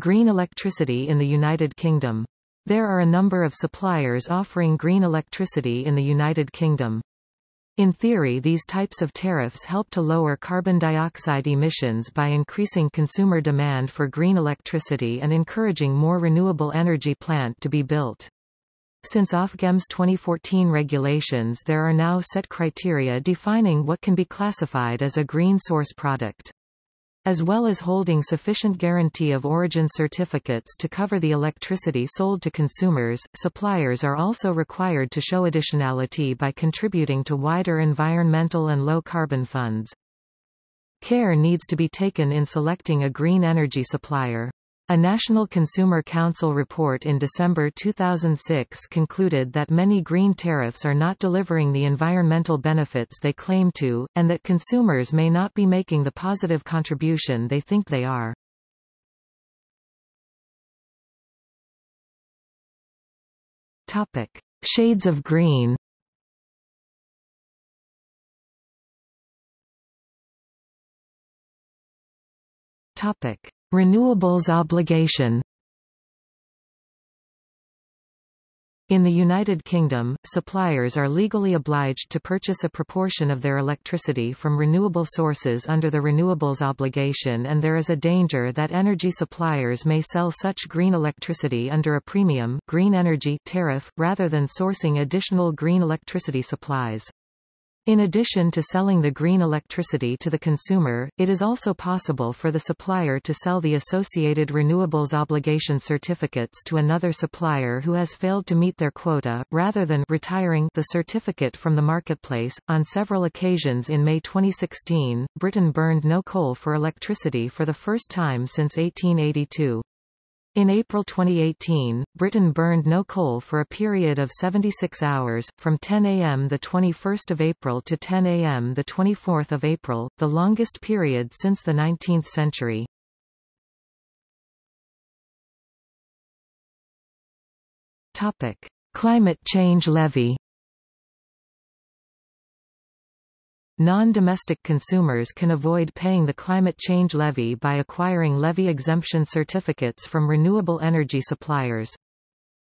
Green electricity in the United Kingdom. There are a number of suppliers offering green electricity in the United Kingdom. In theory these types of tariffs help to lower carbon dioxide emissions by increasing consumer demand for green electricity and encouraging more renewable energy plant to be built. Since Ofgem's 2014 regulations there are now set criteria defining what can be classified as a green source product. As well as holding sufficient guarantee of origin certificates to cover the electricity sold to consumers, suppliers are also required to show additionality by contributing to wider environmental and low-carbon funds. Care needs to be taken in selecting a green energy supplier. A National Consumer Council report in December 2006 concluded that many green tariffs are not delivering the environmental benefits they claim to, and that consumers may not be making the positive contribution they think they are. Topic. Shades of green Topic. Renewables obligation In the United Kingdom, suppliers are legally obliged to purchase a proportion of their electricity from renewable sources under the renewables obligation and there is a danger that energy suppliers may sell such green electricity under a premium green energy tariff, rather than sourcing additional green electricity supplies. In addition to selling the green electricity to the consumer, it is also possible for the supplier to sell the associated renewables obligation certificates to another supplier who has failed to meet their quota, rather than retiring the certificate from the marketplace. On several occasions in May 2016, Britain burned no coal for electricity for the first time since 1882. In April 2018, Britain burned no coal for a period of 76 hours, from 10 a.m. 21 April to 10 a.m. 24 April, the longest period since the 19th century. Climate change levy Non-domestic consumers can avoid paying the climate change levy by acquiring levy exemption certificates from renewable energy suppliers.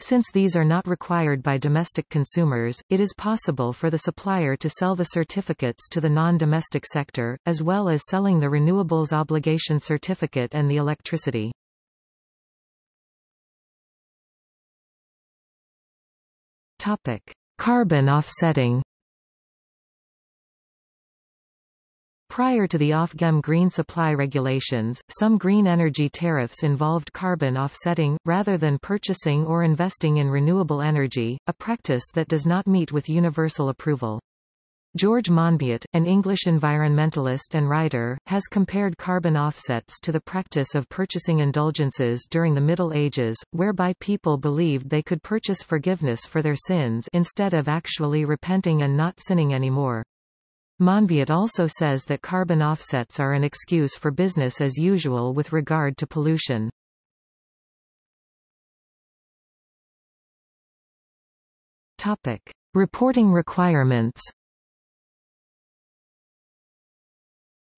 Since these are not required by domestic consumers, it is possible for the supplier to sell the certificates to the non-domestic sector, as well as selling the renewables obligation certificate and the electricity. Topic. Carbon offsetting Prior to the Ofgem green supply regulations, some green energy tariffs involved carbon offsetting, rather than purchasing or investing in renewable energy, a practice that does not meet with universal approval. George Monbiot, an English environmentalist and writer, has compared carbon offsets to the practice of purchasing indulgences during the Middle Ages, whereby people believed they could purchase forgiveness for their sins instead of actually repenting and not sinning anymore. Monbiot also says that carbon offsets are an excuse for business as usual with regard to pollution. Topic. Reporting requirements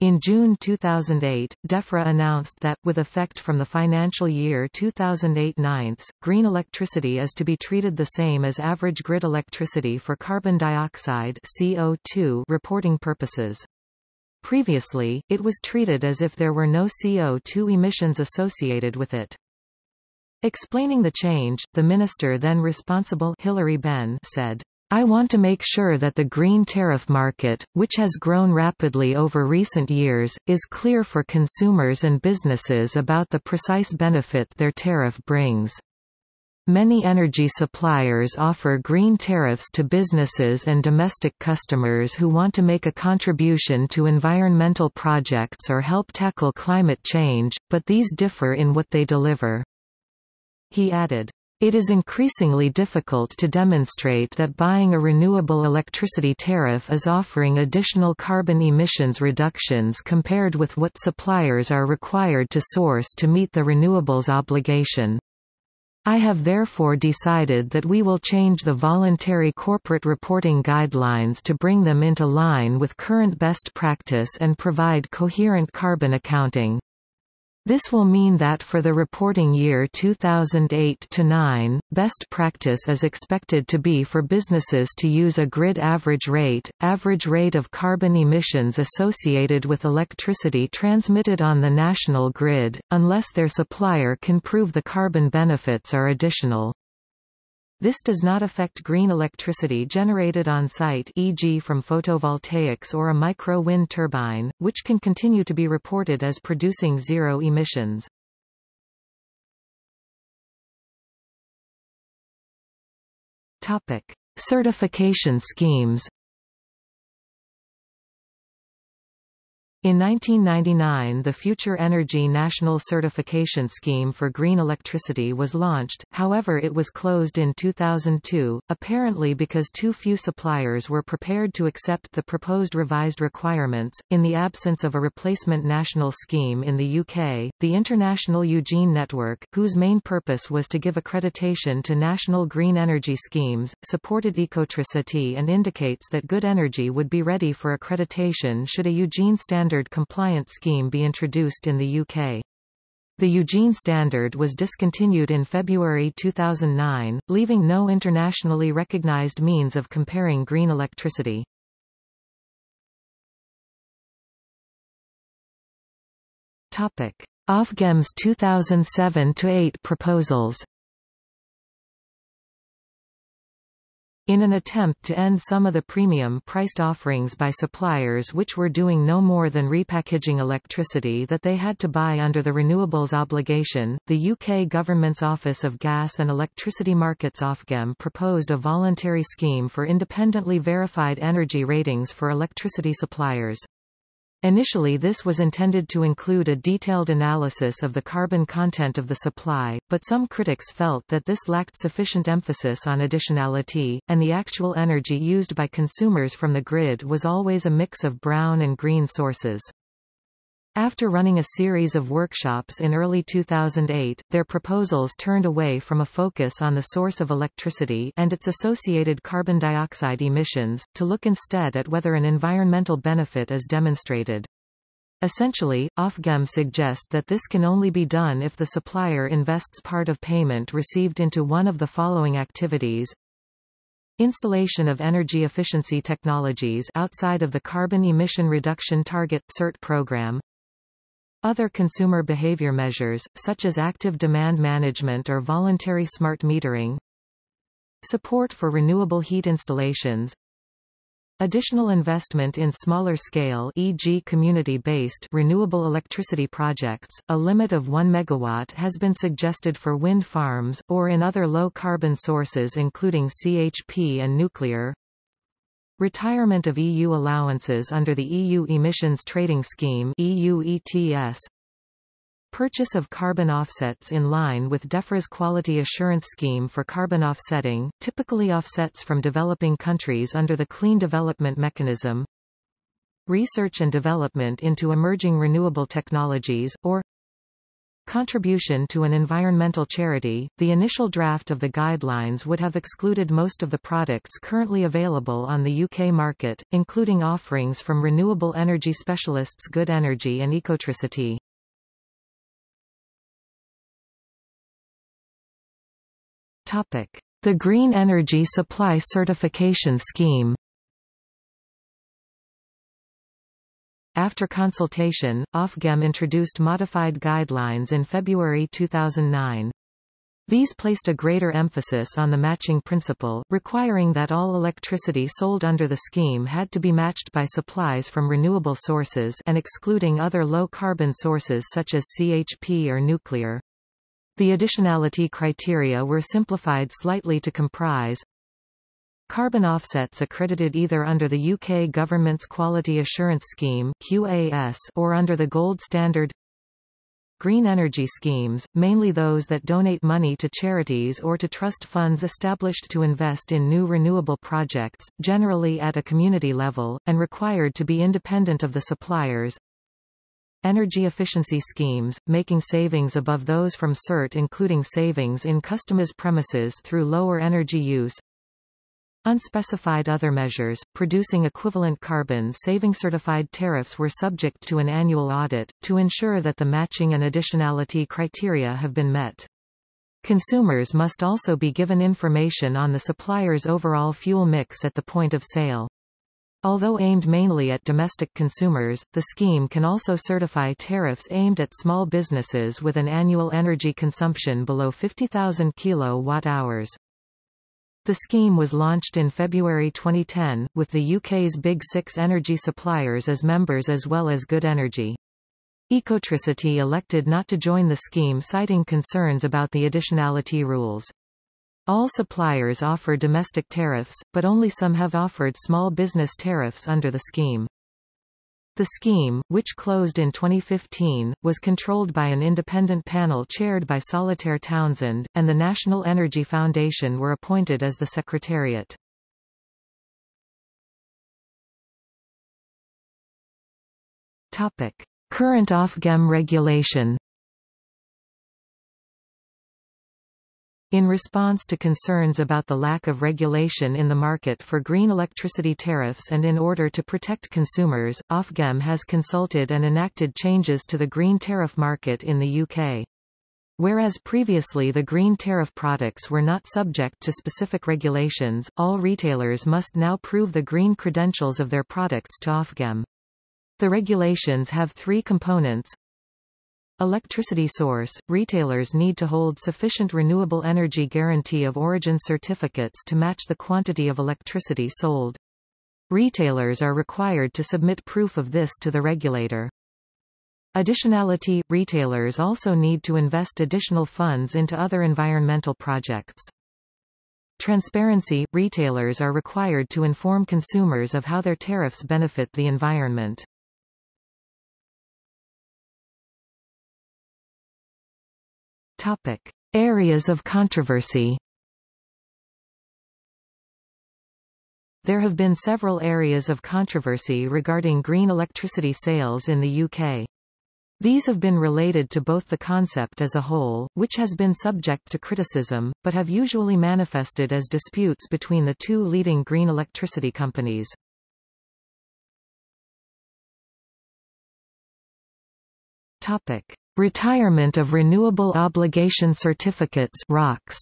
In June 2008, DEFRA announced that, with effect from the financial year 2008-9, green electricity is to be treated the same as average grid electricity for carbon dioxide CO2 reporting purposes. Previously, it was treated as if there were no CO2 emissions associated with it. Explaining the change, the minister then responsible Hilary Benn said, I want to make sure that the green tariff market, which has grown rapidly over recent years, is clear for consumers and businesses about the precise benefit their tariff brings. Many energy suppliers offer green tariffs to businesses and domestic customers who want to make a contribution to environmental projects or help tackle climate change, but these differ in what they deliver. He added, it is increasingly difficult to demonstrate that buying a renewable electricity tariff is offering additional carbon emissions reductions compared with what suppliers are required to source to meet the renewables obligation. I have therefore decided that we will change the voluntary corporate reporting guidelines to bring them into line with current best practice and provide coherent carbon accounting. This will mean that for the reporting year 2008-9, best practice is expected to be for businesses to use a grid average rate, average rate of carbon emissions associated with electricity transmitted on the national grid, unless their supplier can prove the carbon benefits are additional. This does not affect green electricity generated on site e.g. from photovoltaics or a micro-wind turbine, which can continue to be reported as producing zero emissions. Topic: Certification schemes In 1999 the Future Energy National Certification Scheme for Green Electricity was launched, however it was closed in 2002, apparently because too few suppliers were prepared to accept the proposed revised requirements. In the absence of a replacement national scheme in the UK, the International Eugene Network, whose main purpose was to give accreditation to national green energy schemes, supported Ecotricity and indicates that good energy would be ready for accreditation should a Eugene standard standard compliant scheme be introduced in the UK. The Eugene Standard was discontinued in February 2009, leaving no internationally recognized means of comparing green electricity. Topic: Ofgem's 2007-8 proposals In an attempt to end some of the premium-priced offerings by suppliers which were doing no more than repackaging electricity that they had to buy under the renewables obligation, the UK government's Office of Gas and Electricity Markets Ofgem proposed a voluntary scheme for independently verified energy ratings for electricity suppliers. Initially this was intended to include a detailed analysis of the carbon content of the supply, but some critics felt that this lacked sufficient emphasis on additionality, and the actual energy used by consumers from the grid was always a mix of brown and green sources. After running a series of workshops in early 2008, their proposals turned away from a focus on the source of electricity and its associated carbon dioxide emissions, to look instead at whether an environmental benefit is demonstrated. Essentially, Ofgem suggest that this can only be done if the supplier invests part of payment received into one of the following activities. Installation of energy efficiency technologies outside of the Carbon Emission Reduction Target CERT program, other consumer behavior measures, such as active demand management or voluntary smart metering Support for renewable heat installations Additional investment in smaller scale e.g. community-based renewable electricity projects, a limit of 1 megawatt has been suggested for wind farms, or in other low-carbon sources including CHP and nuclear. Retirement of EU allowances under the EU Emissions Trading Scheme EU ETS. Purchase of carbon offsets in line with DEFRA's Quality Assurance Scheme for carbon offsetting, typically offsets from developing countries under the Clean Development Mechanism. Research and development into emerging renewable technologies, or Contribution to an environmental charity, the initial draft of the guidelines would have excluded most of the products currently available on the UK market, including offerings from renewable energy specialists Good Energy and Ecotricity. The Green Energy Supply Certification Scheme After consultation, Ofgem introduced modified guidelines in February 2009. These placed a greater emphasis on the matching principle, requiring that all electricity sold under the scheme had to be matched by supplies from renewable sources and excluding other low-carbon sources such as CHP or nuclear. The additionality criteria were simplified slightly to comprise Carbon offsets accredited either under the UK government's Quality Assurance Scheme QAS or under the Gold Standard Green energy schemes, mainly those that donate money to charities or to trust funds established to invest in new renewable projects, generally at a community level, and required to be independent of the suppliers. Energy efficiency schemes, making savings above those from CERT including savings in customers' premises through lower energy use. Unspecified other measures, producing equivalent carbon-saving certified tariffs were subject to an annual audit, to ensure that the matching and additionality criteria have been met. Consumers must also be given information on the supplier's overall fuel mix at the point of sale. Although aimed mainly at domestic consumers, the scheme can also certify tariffs aimed at small businesses with an annual energy consumption below 50,000 kilowatt-hours. The scheme was launched in February 2010, with the UK's Big Six energy suppliers as members as well as Good Energy. Ecotricity elected not to join the scheme citing concerns about the additionality rules. All suppliers offer domestic tariffs, but only some have offered small business tariffs under the scheme. The scheme, which closed in 2015, was controlled by an independent panel chaired by Solitaire Townsend, and the National Energy Foundation were appointed as the secretariat. Current Ofgem regulation In response to concerns about the lack of regulation in the market for green electricity tariffs and in order to protect consumers, Ofgem has consulted and enacted changes to the green tariff market in the UK. Whereas previously the green tariff products were not subject to specific regulations, all retailers must now prove the green credentials of their products to Ofgem. The regulations have three components, Electricity source – Retailers need to hold sufficient renewable energy guarantee of origin certificates to match the quantity of electricity sold. Retailers are required to submit proof of this to the regulator. Additionality – Retailers also need to invest additional funds into other environmental projects. Transparency – Retailers are required to inform consumers of how their tariffs benefit the environment. Topic. Areas of controversy There have been several areas of controversy regarding green electricity sales in the UK. These have been related to both the concept as a whole, which has been subject to criticism, but have usually manifested as disputes between the two leading green electricity companies. Topic. Retirement of Renewable Obligation Certificates ROCs.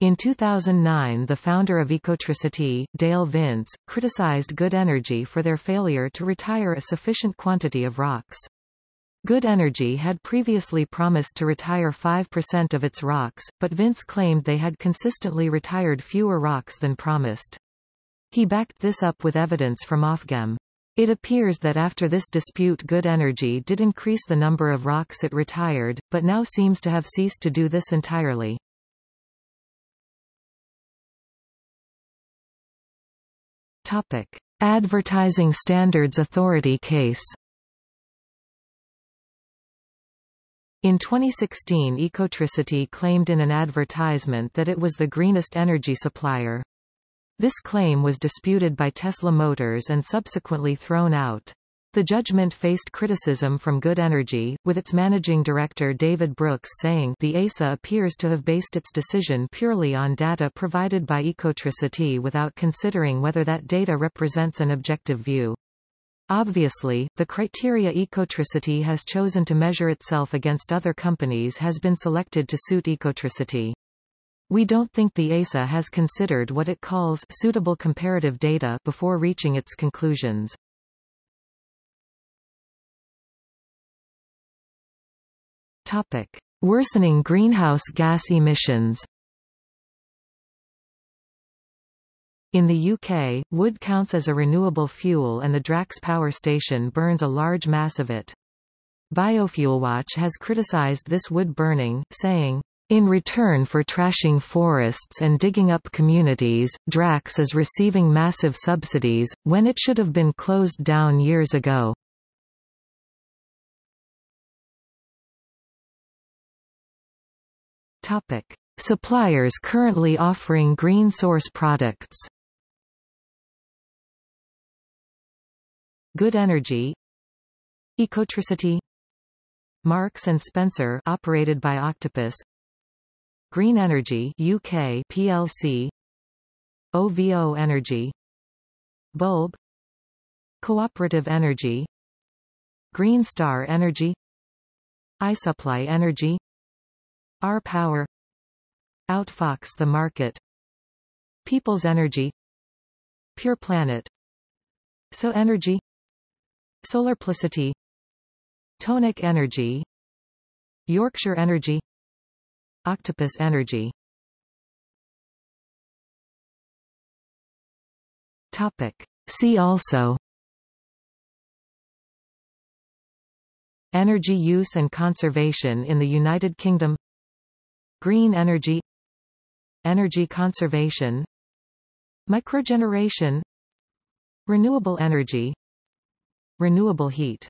In 2009 the founder of Ecotricity, Dale Vince, criticized Good Energy for their failure to retire a sufficient quantity of ROCs. Good Energy had previously promised to retire 5% of its ROCs, but Vince claimed they had consistently retired fewer ROCs than promised. He backed this up with evidence from Ofgem. It appears that after this dispute Good Energy did increase the number of ROCs it retired, but now seems to have ceased to do this entirely. Topic. Advertising Standards Authority case In 2016 Ecotricity claimed in an advertisement that it was the greenest energy supplier. This claim was disputed by Tesla Motors and subsequently thrown out. The judgment faced criticism from Good Energy, with its managing director David Brooks saying the ASA appears to have based its decision purely on data provided by Ecotricity without considering whether that data represents an objective view. Obviously, the criteria Ecotricity has chosen to measure itself against other companies has been selected to suit Ecotricity. We don't think the ASA has considered what it calls suitable comparative data before reaching its conclusions. Topic. Worsening greenhouse gas emissions In the UK, wood counts as a renewable fuel and the Drax power station burns a large mass of it. Biofuelwatch has criticised this wood burning, saying, in return for trashing forests and digging up communities, Drax is receiving massive subsidies, when it should have been closed down years ago. Topic. Suppliers currently offering green source products Good Energy Ecotricity Marks & Spencer operated by Octopus Green Energy UK plc OVO Energy. Bulb. Cooperative Energy. Green Star Energy. iSupply Energy. R-Power Outfox the Market. People's Energy. Pure Planet. So Energy. Solarplicity. Tonik Energy. Yorkshire Energy Octopus Energy. Topic. See also. Energy use and conservation in the United Kingdom. Green energy. Energy conservation. Microgeneration. Renewable energy. Renewable heat